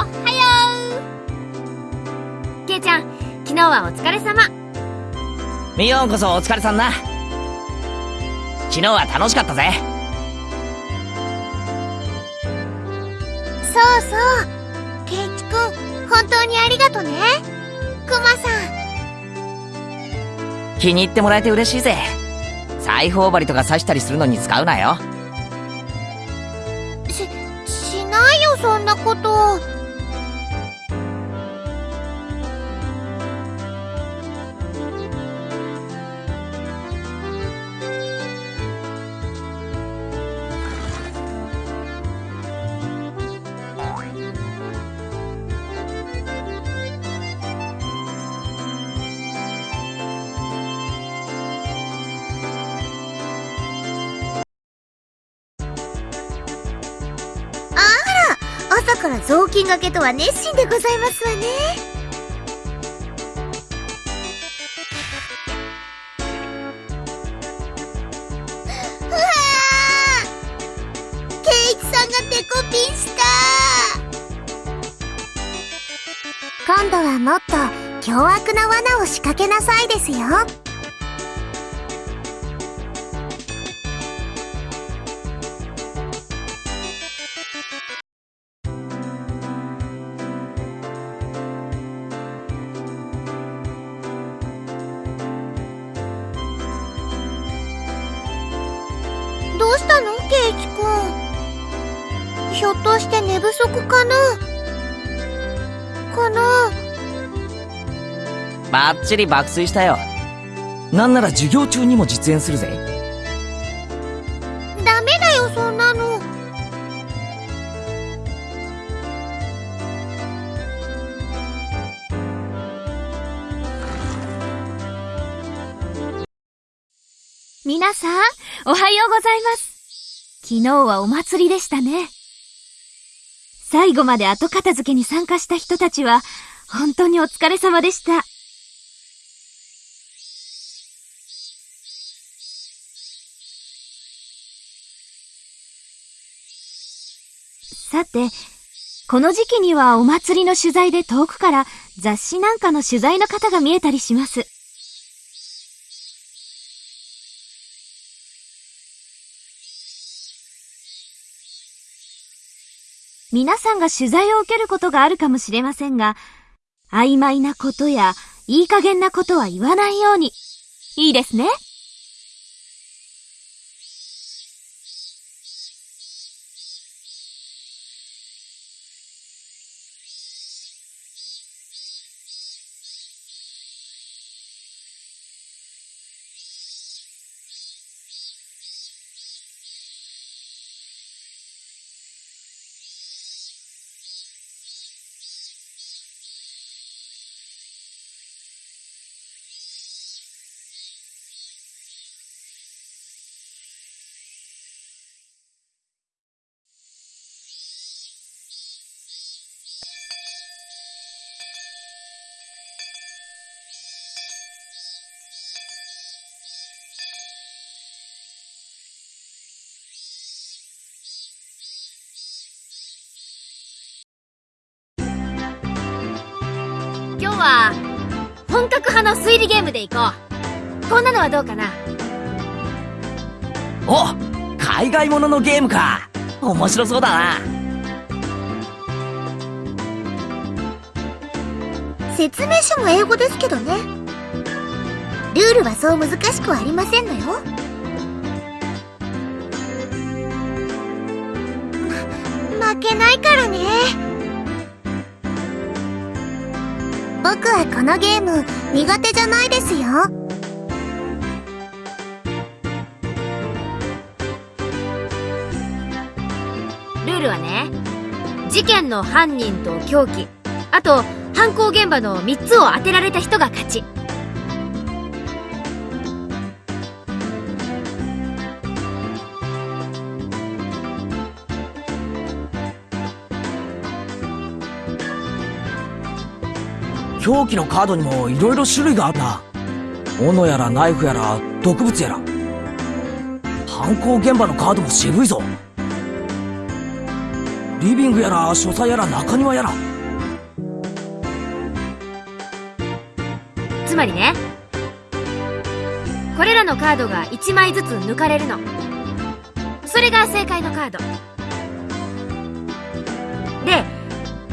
はよう。ケイちゃん昨日はお疲れ様。ミヨンこそお疲れさんな。昨日は楽しかったぜ。そうそう。ケイチくん本当にありがとね。クマさん。気に入ってもらえて嬉しいぜ。裁縫針とか刺したりするのに使うなよ。ししないよそんなことがけとは熱心でございますわね。うわケイチさんがデコピンした。今度はもっと凶悪な罠を仕掛けなさいですよ。バッチリ爆睡したよなんなら授業中にも実演するぜダメだよそんなの皆さん、おはようございます。昨日はお祭りでしたね。最後まで後片付けに参加した人たちは、本当にお疲れ様でした。さて、この時期にはお祭りの取材で遠くから雑誌なんかの取材の方が見えたりします。皆さんが取材を受けることがあるかもしれませんが、曖昧なことやいい加減なことは言わないように。いいですねこんなのはどうかな？お海外もののゲームか。面白そうだな。説明書も英語ですけどね。ルールはそう難しくはありませんのよ。ま、負けないからね。僕はこのゲーム苦手じゃないですよルールはね事件の犯人と凶器あと犯行現場の3つを当てられた人が勝ち。凶器のカードにも色々種類があるな斧やらナイフやら毒物やら。犯行現場のカードも渋いぞ。リビングやら書斎やら中庭やら。つまりねこれらのカードが1枚ずつ抜かれるの。それが正解のカード。で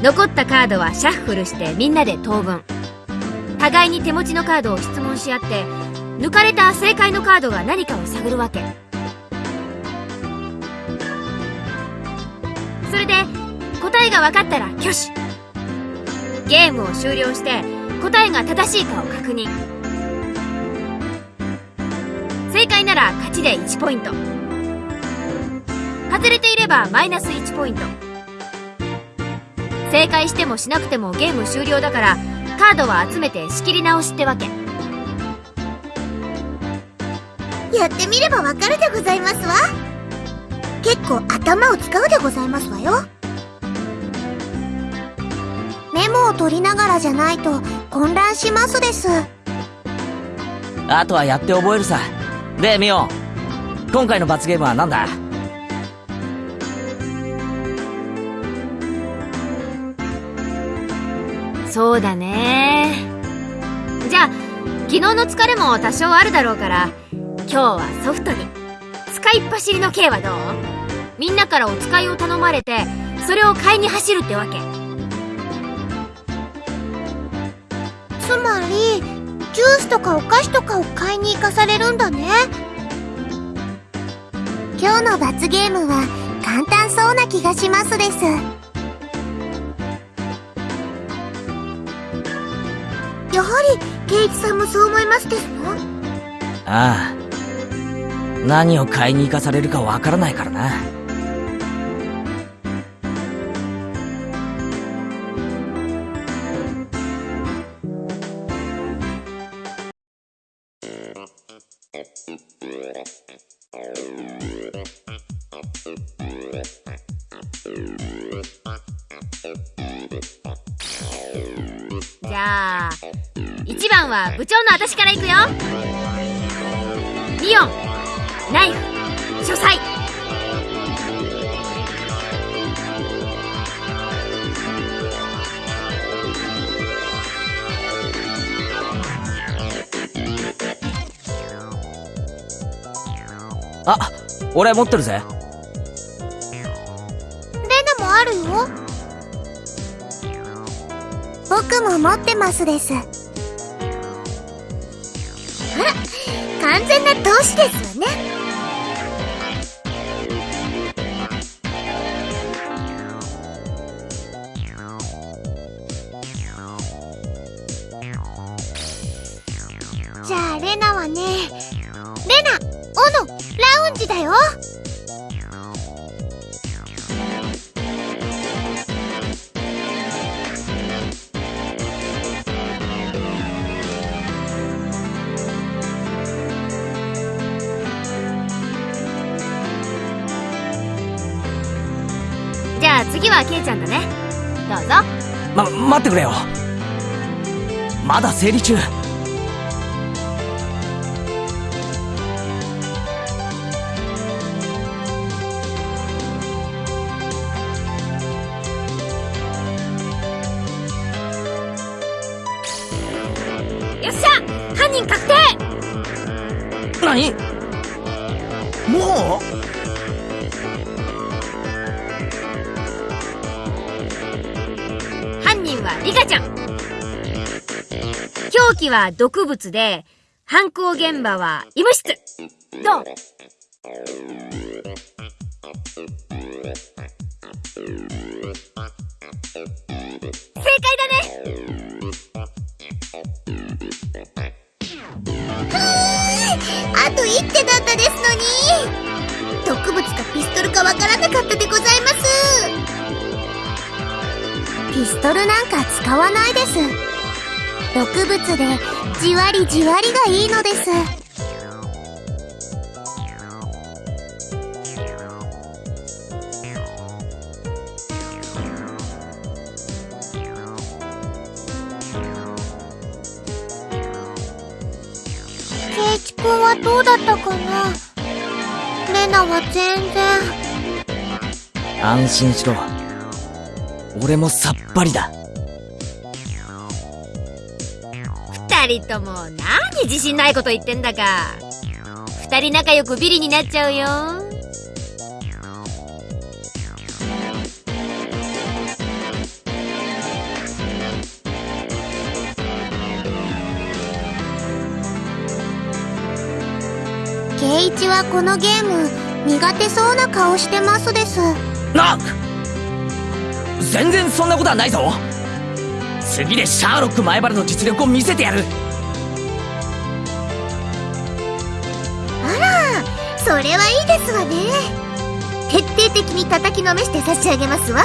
残ったカードはシャッフルしてみんなで当分。互いに手持ちのカードを質問し合って抜かれた正解のカードが何かを探るわけ。えが分かったら挙手。ゲームを終了して答えが正しいかを確認。正解なら勝ちで1ポイント。外れていればマイナス1ポイント。正解してもしなくてもゲーム終了だからカードは集めて仕切り直しってわけ。やってみればわかるでございますわ。結構頭を使うでございますわよ。メモを取りながらじゃないと混乱しますです。あとはやって覚えるさ。でミオ今回の罰ゲームは何だ？そうだね。じゃあ昨日の疲れも多少あるだろうから今日はソフトに。使いっ走りの刑はどう？みんなからお使いを頼まれてそれを買いに走るってわけつまりジュースとかお菓子とかを買いに行かされるんだね。今日の罰ゲームは簡単そうな気がしますです。やはりケイチさんもそう思いますですのああ。何を買いに行かされるかわからないからな。長の私から行くよ。リオンナイフ書斎。あ俺持ってるぜ。レナもあるよ。僕も持ってますですどうして次はケイちゃんだね。どうぞ。ま待ってくれよ。まだ整理中。は毒物で犯行現場は医務室。どう正解だね。あと一手だったですのに。毒物かピストルかわからなかったでございます。ピストルなんか使わないです。毒物でじわりじわりがいいのです。ケイチ君はどうだったかな？レナは全然。安心しろ。俺もさっぱりだ。人とも何自信ないこと言ってんだか。二人仲良くビリになっちゃうよ。ケイイチはこのゲーム苦手そうな顔してますです。な全然そんなことはないぞ次でシャーロック前原の実力を見せてやる。あらそれはいいですわね。徹底的に叩きのめして差し上げますわ。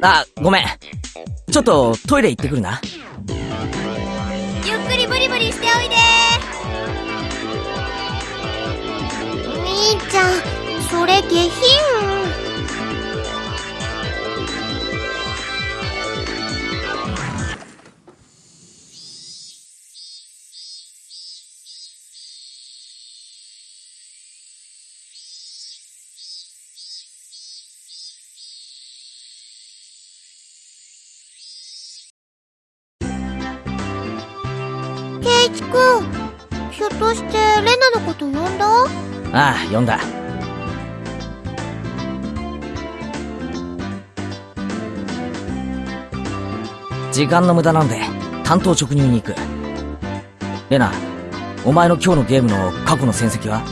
あごめん。ちょっとトイレ行ってくるな。ゆっくりブリブリしておいで。兄ちゃんそれ下品。読んだ時間の無駄なので担当直入に行くレナお前の今日のゲームの過去の戦績は？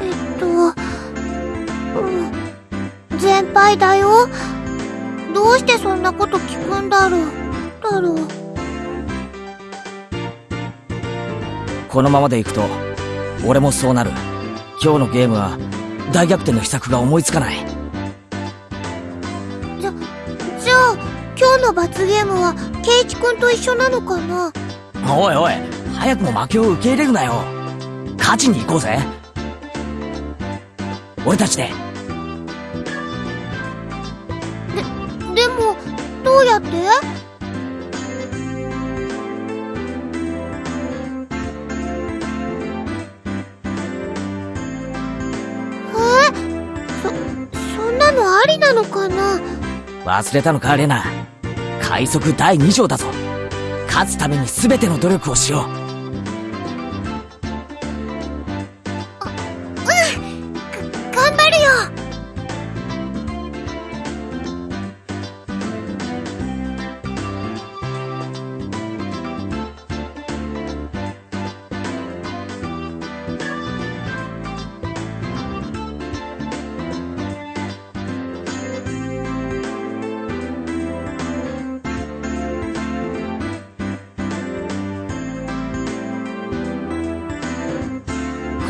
えっと、うん、全敗だよ。どうしてそんなこと聞くんだろう。だろう。このままでいくと俺もそうなる。今日のゲームは大逆転の秘策が思いつかない。じゃ、じゃあ、今日の罰ゲームは、ケイチくんと一緒なのかな？おいおい早くも負けを受け入れるなよ。勝ちに行こうぜ。俺たちででありなのかな？忘れたのかレナ。快速第2条だぞ。勝つために全ての努力をしよう。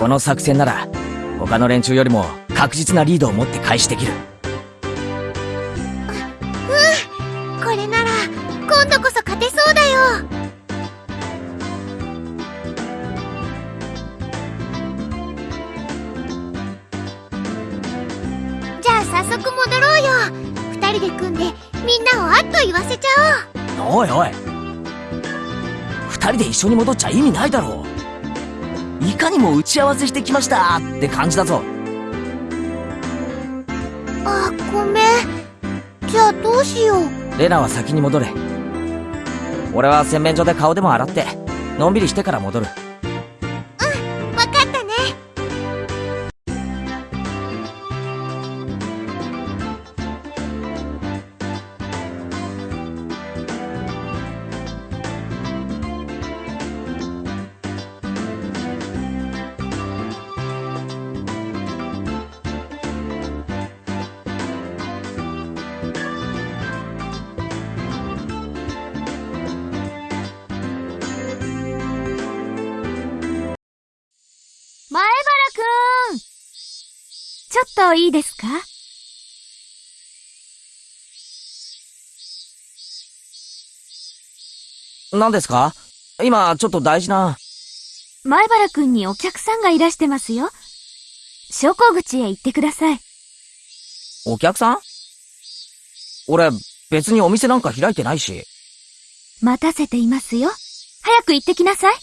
この作戦なら他の連中よりも確実なリードを持って開始できる。これなら、今度こそ勝てそうだよ。じゃあ早速戻ろうよ。二人で組んでみんなをあっと言わせちゃおう。おいおい。二人で一緒に戻っちゃ意味ないだろう。いかにも打ち合わせしてきました。って感じだぞ。あごめん。じゃあどうしよう。レナは先に戻れ。俺は洗面所で顔でも洗ってのんびりしてから戻るいいですか？何ですか？今、ちょっと大事な。前原くんにお客さんがいらしてますよ。昇降口へ行ってください。お客さん？俺、別にお店なんか開いてないし。待たせていますよ。早く行ってきなさい。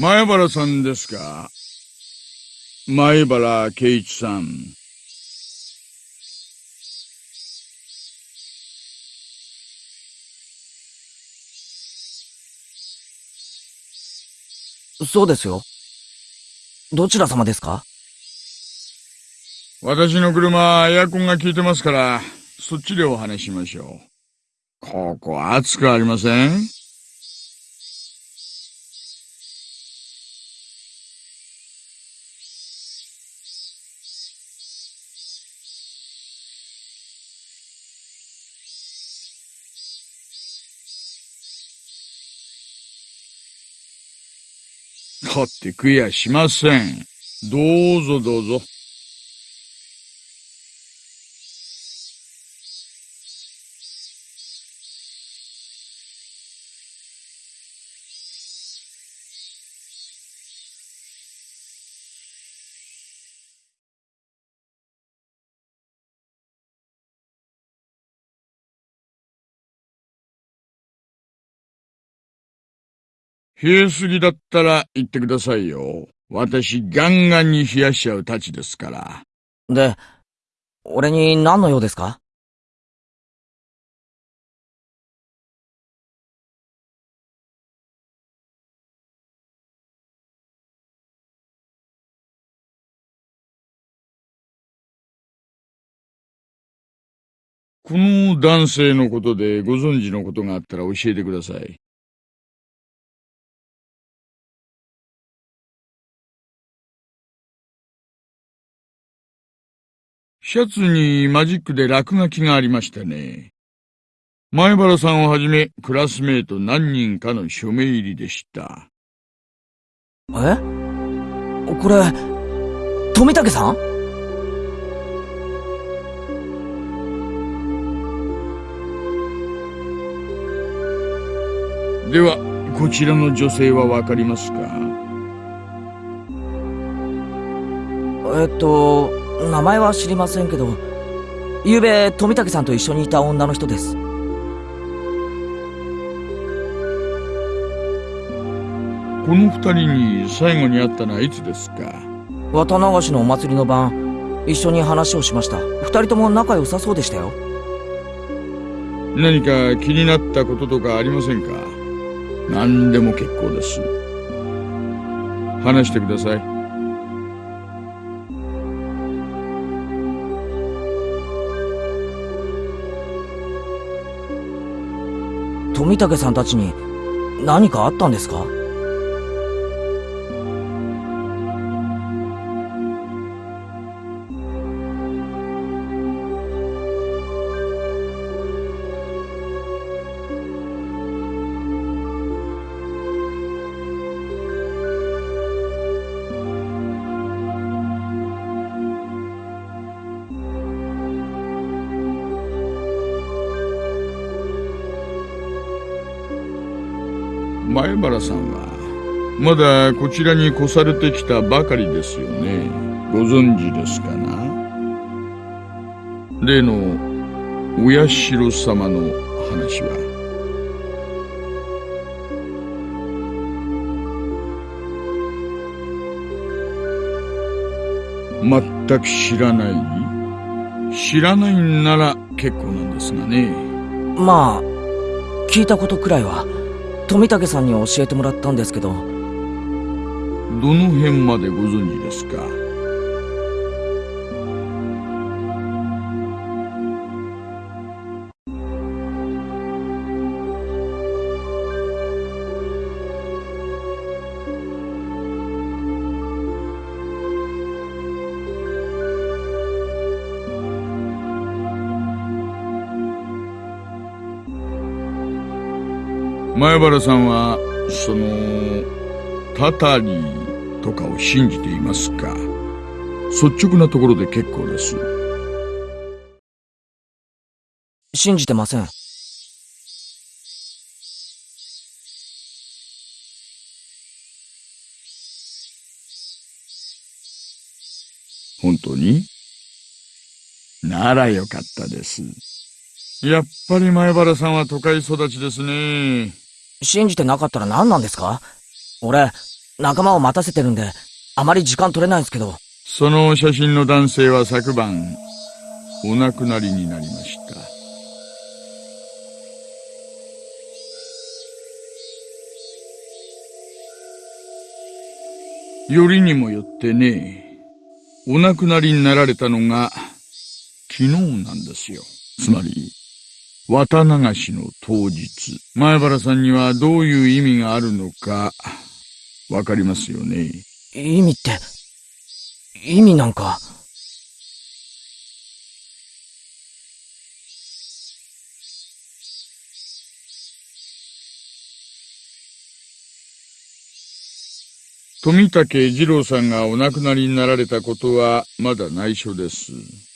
前原さんですか？前原圭一さん。そうですよ。どちら様ですか？私の車、エアコンが効いてますから、そっちでお話ししましょう。ここ暑くありません？だってくやしません。どうぞどうぞ。冷えすぎだったら言ってくださいよ。私ガンガンに冷やしちゃうたちですから。で、俺に何の用ですか？この男性のことでご存知のことがあったら教えてください。シャツにマジックで落書きがありましたね。前原さんをはじめ、クラスメート何人かの署名入りでした。え？これ、富武さん？では、こちらの女性はわかりますか？えっと、名前は知りませんけど、昨べ富武さんと一緒にいた女の人です。この二人に最後に会ったのはいつですか？綿流しのお祭りの晩、一緒に話をしました。二人とも仲良さそうでしたよ。何か気になったこととかありませんか？何でも結構です。話してください。富武さんたちに何かあったんですか？前原さんは、まだこちらに越されてきたばかりですよね。ご存知ですかな？例の、お社様の話は。全く知らない知らないんなら結構なんですがね。まあ、聞いたことくらいは、富武さんに教えてもらったんですけど、どの辺までご存知ですか？前原さんは、その、タタリーとかを信じていますか？率直なところで結構です。信じてません。本当に？ならよかったです。やっぱり前原さんは都会育ちですね。信じてなかったら何なんですか？俺、仲間を待たせてるんで、あまり時間取れないんですけど。その写真の男性は昨晩、お亡くなりになりました。よりにもよってね、お亡くなりになられたのが、昨日なんですよ。つまり、綿流しの当日。前原さんにはどういう意味があるのか、わかりますよね？意味って、意味なんか。富武二郎さんがお亡くなりになられたことはまだ内緒です。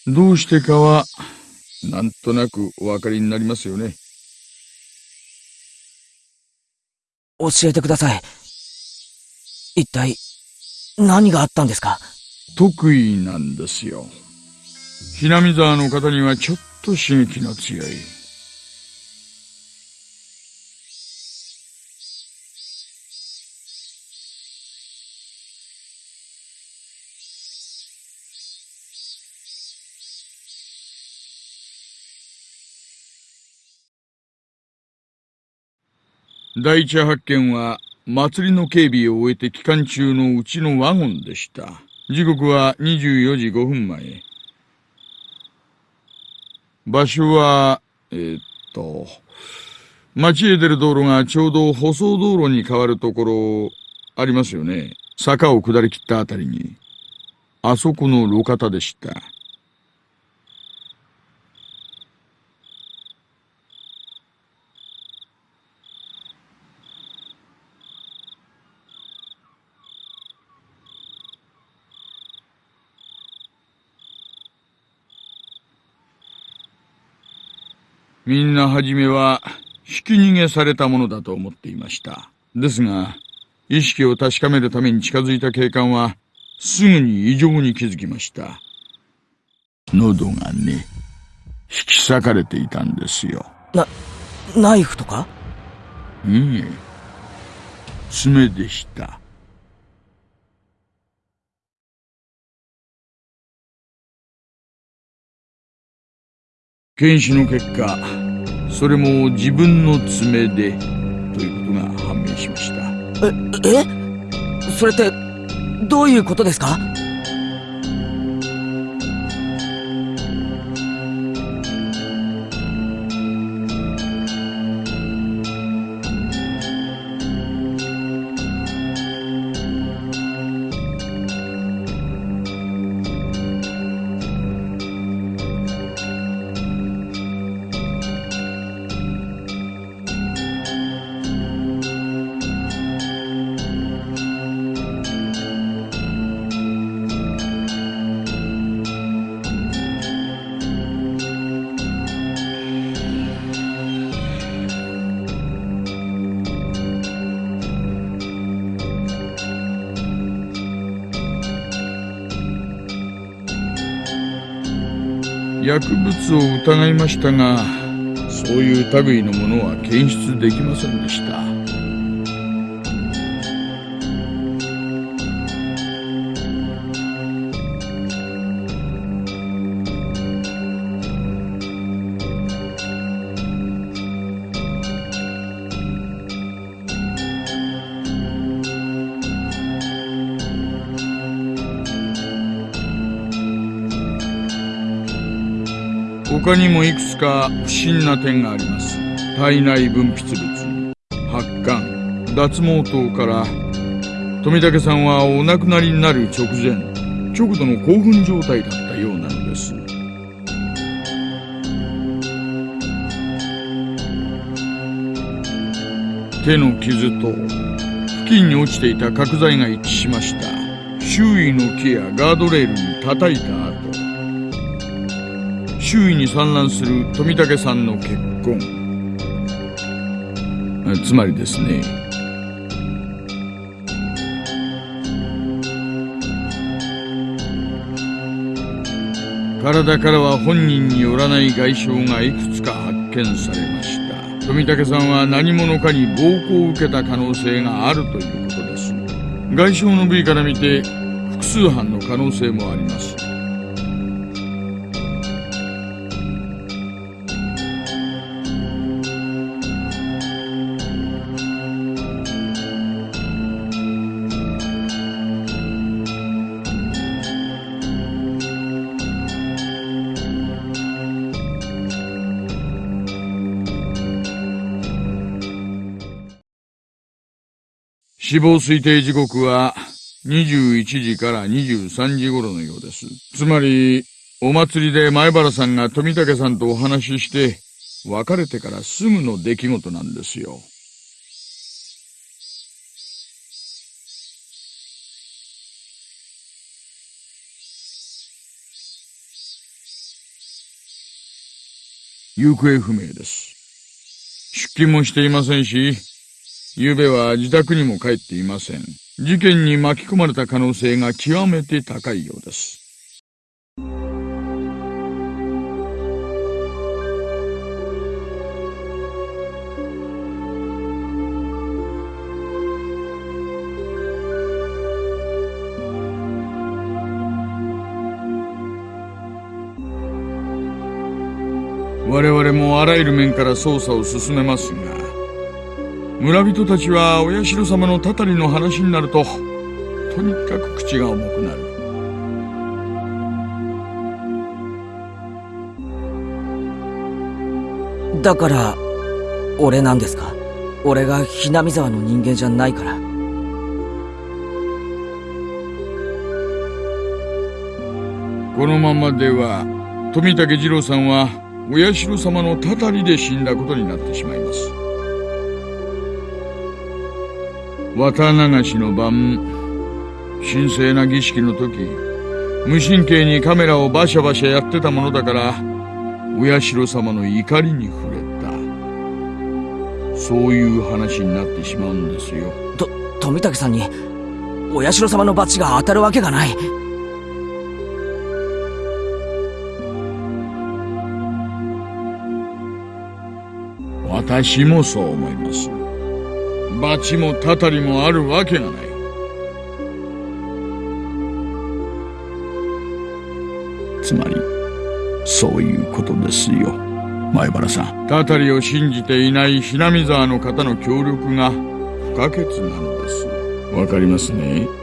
どうしてかは、なんとなくお分かりになりますよね。教えてください。一体、何があったんですか？得意なんですよ。ひなみ沢の方にはちょっと刺激の強い。第一発見は、祭りの警備を終えて期間中のうちのワゴンでした。時刻は24時5分前。場所は、えー、っと、街へ出る道路がちょうど舗装道路に変わるところ、ありますよね。坂を下り切ったあたりに。あそこの路肩でした。みんなはじめは、ひき逃げされたものだと思っていました。ですが、意識を確かめるために近づいた警官は、すぐに異常に気づきました。喉がね、引き裂かれていたんですよ。な、ナイフとか？いいえ、爪でした。検視の結果、それも自分の爪で、ということが判明しました。え、えそれって、どういうことですか？を疑いましたが、そういう類のものは検出できませんでした。他にもいくつか不審な点があります。体内分泌物、発汗、脱毛等から、富武さんはお亡くなりになる直前、極度の興奮状態だったようなのです。手の傷と付近に落ちていた角材が一致しました周囲の木やガードレールに叩いた後周囲に散乱する富武さんの血痕つまりですね。体からは本人によらない外傷がいくつか発見されました。富武さんは何者かに暴行を受けた可能性があるということです。外傷の部位から見て複数犯の可能性もあります。死亡推定時刻は21時から23時頃のようです。つまり、お祭りで前原さんが富武さんとお話しして、別れてからすぐの出来事なんですよ。行方不明です。出勤もしていませんし、昨べは自宅にも帰っていません。事件に巻き込まれた可能性が極めて高いようです。我々もあらゆる面から捜査を進めますが、村人たちはお社様のたたりの話になると、とにかく口が重くなる。だから、俺なんですか？俺がひなみ沢の人間じゃないから。このままでは、富武二郎さんは、お社様のたたりで死んだことになってしまいます。綿流しの晩、神聖な儀式の時、無神経にカメラをバシャバシャやってたものだから、お社様の怒りに触れた。そういう話になってしまうんですよ。と、富武さんに、お社様のバチが当たるわけがない。私もそう思います。罰もたたりもあるわけがない。つまり、そういうことですよ。前原さん。たたりを信じていないひなみ沢の方の協力が不可欠なのです。わかりますね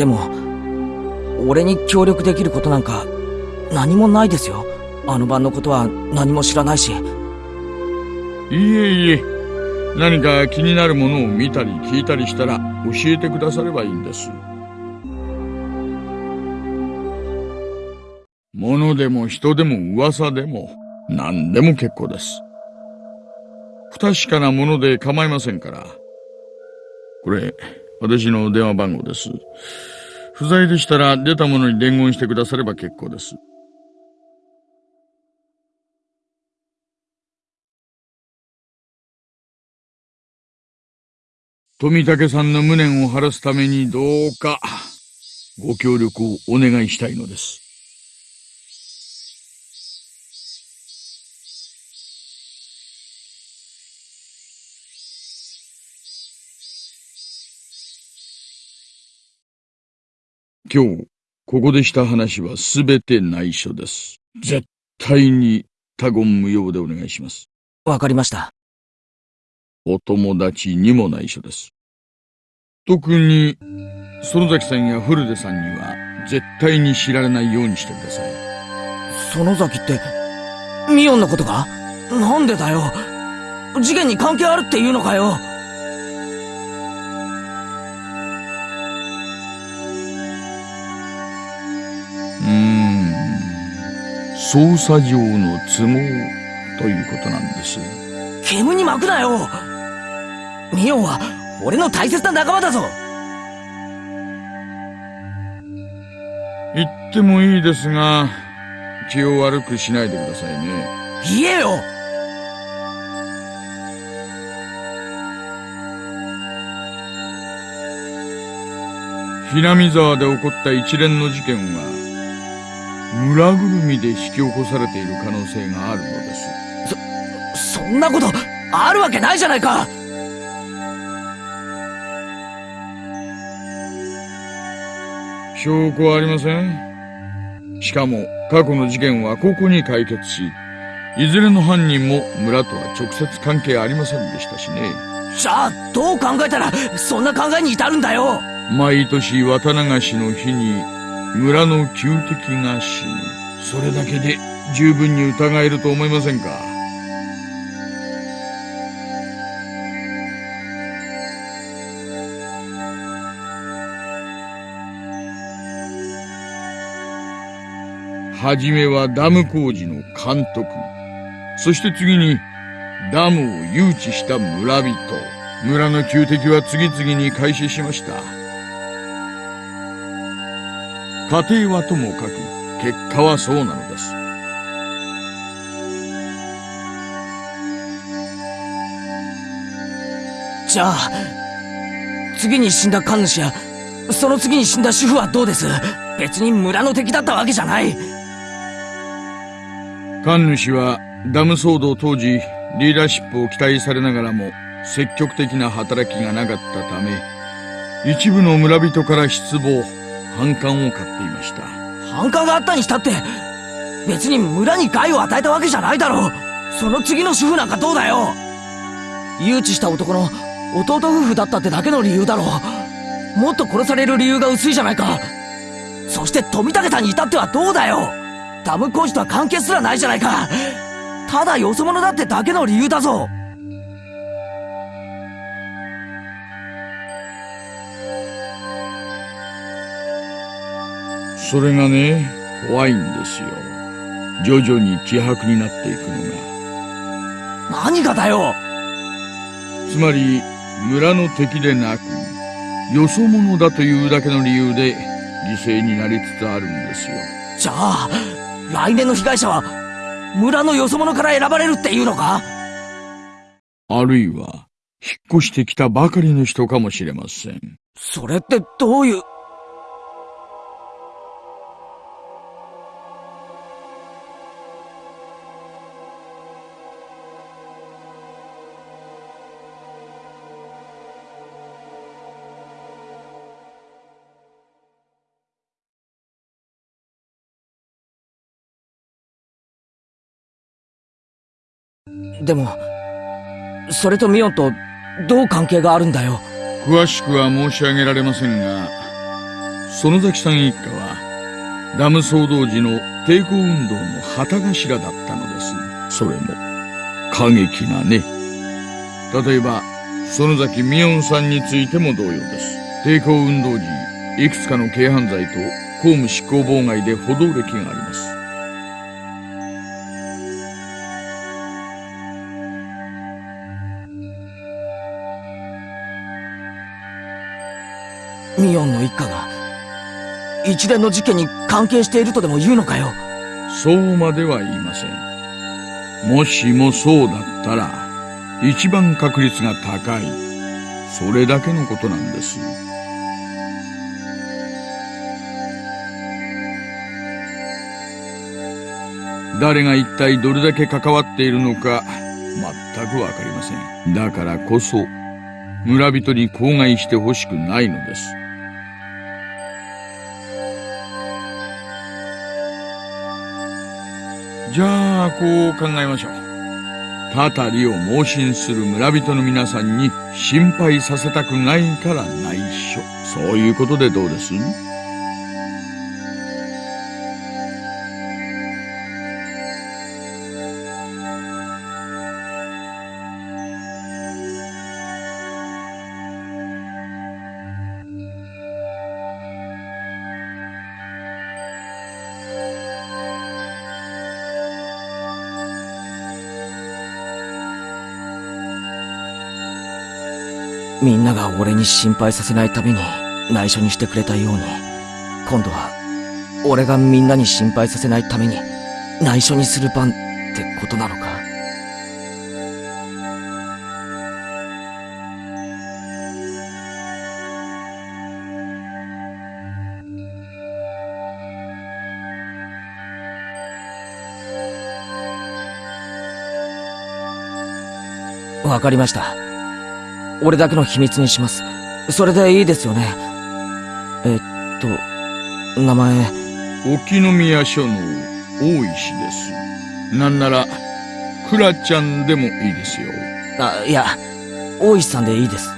でも、俺に協力できることなんか何もないですよ。あの晩のことは何も知らないし。いえいえ、何か気になるものを見たり聞いたりしたら教えてくださればいいんです。物でも人でも噂でも何でも結構です。不確かなもので構いませんから。これ、私の電話番号です。不在でしたら出たものに伝言してくだされば結構です。富武さんの無念を晴らすためにどうかご協力をお願いしたいのです。今日、ここでした話はすべて内緒です。絶対に他言無用でお願いします。わかりました。お友達にも内緒です。特に、園崎さんや古出さんには、絶対に知られないようにしてください。園崎って、ミオンのことかなんでだよ。事件に関係あるっていうのかよ。捜査上の都合ということなんです。煙に巻くなよ。ミオンは、俺の大切な仲間だぞ。言ってもいいですが、気を悪くしないでくださいね。言えよひなみ沢で起こった一連の事件は、村ぐるみで引き起こされている可能性があるのです。そんなこと、あるわけないじゃないか証拠はありません。しかも、過去の事件はここに解決し、いずれの犯人も村とは直接関係ありませんでしたしね。じゃあ、どう考えたら、そんな考えに至るんだよ毎年綿流しの日に村の旧敵が死ぬ。それだけで十分に疑えると思いませんか？はじめはダム工事の監督。そして次にダムを誘致した村人。村の旧敵は次々に開始しました。家庭はともかく、結果はそうなのです。じゃあ、次に死んだ神主や、その次に死んだ主婦はどうです？別に村の敵だったわけじゃない。神主はダム騒動当時、リーダーシップを期待されながらも、積極的な働きがなかったため、一部の村人から失望、反感を買っていました。反感があったにしたって、別に村に害を与えたわけじゃないだろう。その次の主婦なんかどうだよ誘致した男の弟夫婦だったってだけの理由だろう。もっと殺される理由が薄いじゃないか。そして富武さんに至ってはどうだよダム工事とは関係すらないじゃないか。ただよそ者だってだけの理由だぞ。それがね、怖いんですよ。徐々に希薄になっていくのが。何がだよつまり、村の敵でなく、よそ者だというだけの理由で、犠牲になりつつあるんですよ。じゃあ、来年の被害者は、村のよそ者から選ばれるっていうのか？あるいは、引っ越してきたばかりの人かもしれません。それってどういう、でも、それとミオンとどう関係があるんだよ？詳しくは申し上げられませんが、園崎さん一家は、ダム騒動時の抵抗運動の旗頭だったのです。それも、過激なね。例えば、園崎美音さんについても同様です。抵抗運動時、いくつかの軽犯罪と公務執行妨害で補導歴があります。ミオンの一家が、一連の事件に関係しているとでも言うのかよ？そうまでは言いません。もしもそうだったら、一番確率が高い。それだけのことなんです。誰が一体どれだけ関わっているのか、全くわかりません。だからこそ、村人に口外してほしくないのです。こう考えましょう。たたりを盲信する村人の皆さんに心配させたくないから内緒。そういうことでどうです？みんなが俺に心配させないために内緒にしてくれたように、今度は俺がみんなに心配させないために内緒にする番ってことなのか？わかりました。俺だけの秘密にします。それでいいですよね？えっと、名前、沖宮署の大石です。なんなら、クラちゃんでもいいですよ。あ、いや、大石さんでいいです。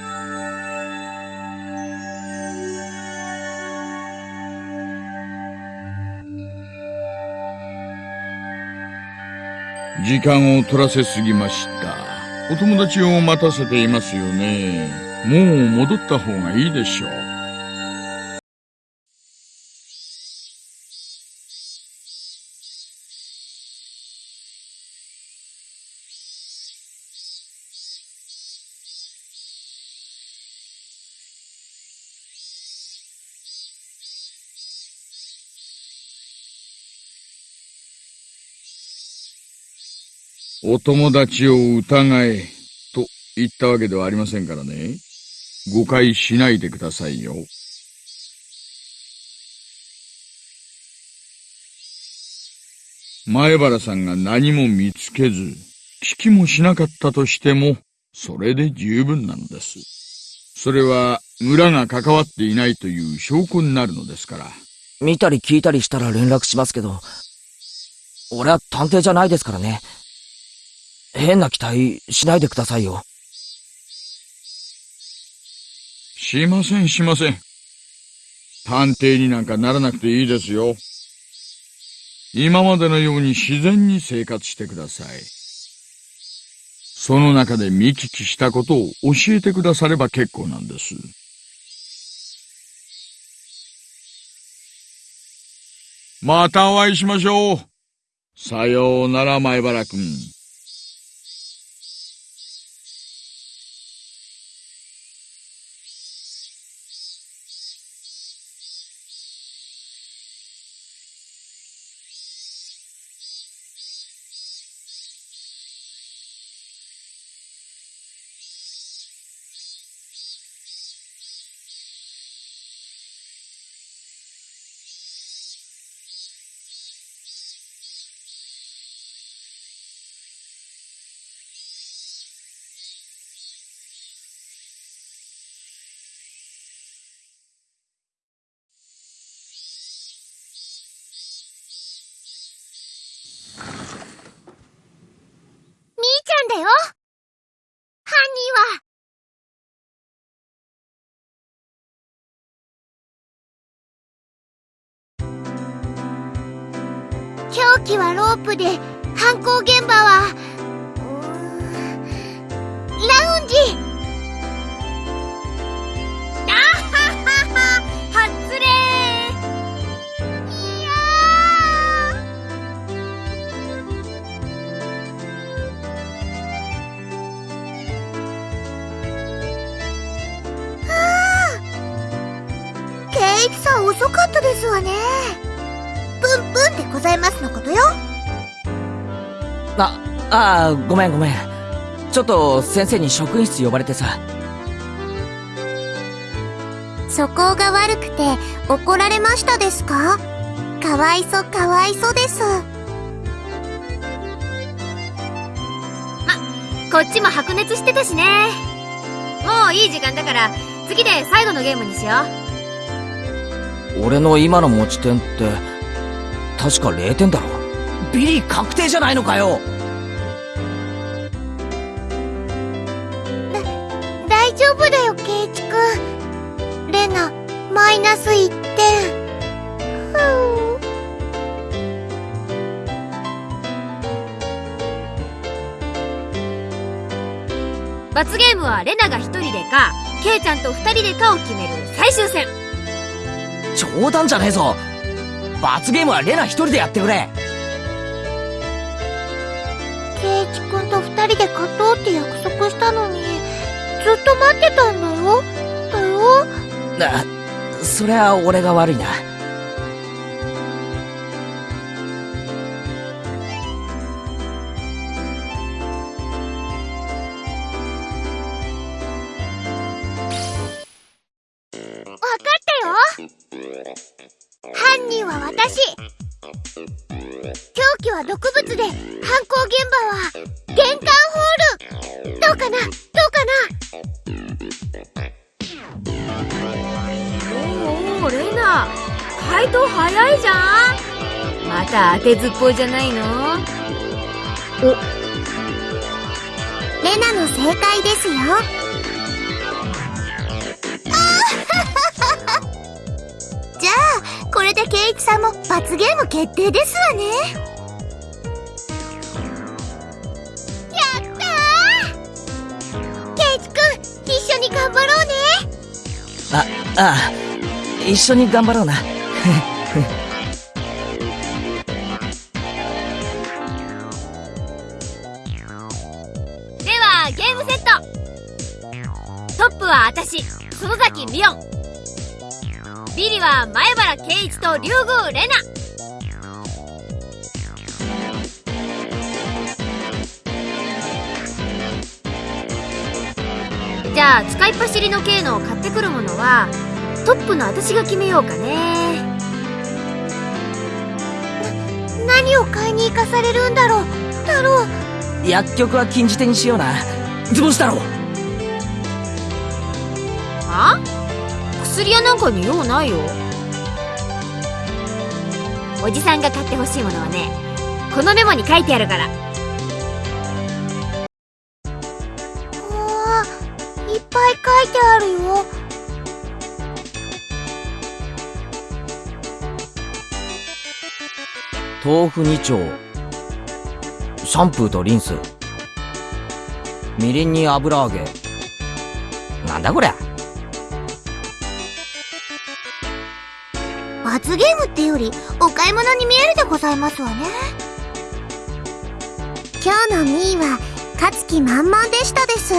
時間を取らせすぎました。お友達を待たせていますよね。もう戻った方がいいでしょう。お友達を疑え、と言ったわけではありませんからね。誤解しないでくださいよ。前原さんが何も見つけず、聞きもしなかったとしても、それで十分なのです。それは、村が関わっていないという証拠になるのですから。見たり聞いたりしたら連絡しますけど、俺は探偵じゃないですからね。変な期待しないでくださいよ。しませんしません。探偵になんかならなくていいですよ。今までのように自然に生活してください。その中で見聞きしたことを教えてくだされば結構なんです。またお会いしましょう。さようなら、前原くん。凶器はロープで犯行現場はラウンジ。あははははっつれいやー。はあ圭一さん遅かったですわね。プンプンでございますのことよ。あ、ああ、ごめんごめん。ちょっと先生に職員室呼ばれてさ。素行が悪くて怒られましたですか？かわいそかわいそです。こっちも白熱してたしね。もういい時間だから次で最後のゲームにしよう。俺の今の持ち点って、確か0点だろ。ビリ確定じゃないのかよ。だ大丈夫だよ圭一くんレナマイナス1点。罰ゲームはレナが1人でかケイちゃんと2人でかを決める最終戦。冗談じゃねえぞ。罰ゲームはレナ一人でやってくれケイチくんと二人で勝とうって約束したのに、ずっと待ってたんだよ。だよ。なそりゃ俺が悪いな当てずっぽいじゃないの？レナの正解ですよ。じゃあこれでケイチさんも罰ゲーム決定ですわね。やったー。ケイチくん一緒に頑張ろうね。あああ一緒に頑張ろうな 4ビリは前原圭一と竜宮玲奈。じゃあ使いっ走りの K の買ってくるものはトップの私が決めようかね。何を買いに行かされるんだろう。太郎。薬局は禁じ手にしような。図星太郎。薬屋なんかに用ないよ。おじさんが買ってほしいものはねこのメモに書いてあるから。うわいっぱい書いてあるよ。豆腐2丁。シャンプーとリンス。みりんに油揚げ。なんだこりゃってよりお買い物に見えるでございますわね。今日のミーは勝つ気満々でしたです。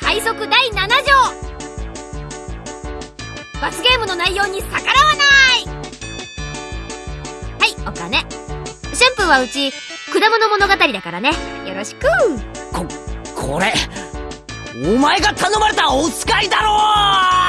快速第7条。罰ゲームの内容に逆らわない。はいお金。シャンプーはうち果物物語だからね。よろしく。ここれお前が頼まれたお使いだろ